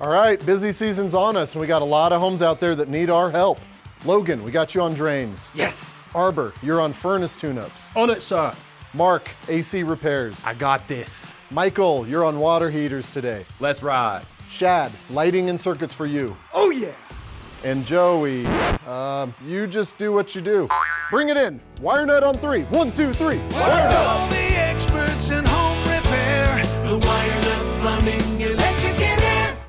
All right, busy season's on us, and we got a lot of homes out there that need our help. Logan, we got you on drains. Yes. Arbor, you're on furnace tune-ups. On it, sir. Mark, AC repairs. I got this. Michael, you're on water heaters today. Let's ride. Shad, lighting and circuits for you. Oh, yeah. And Joey, um, you just do what you do. Bring it in. Wire nut on three. One, two, three.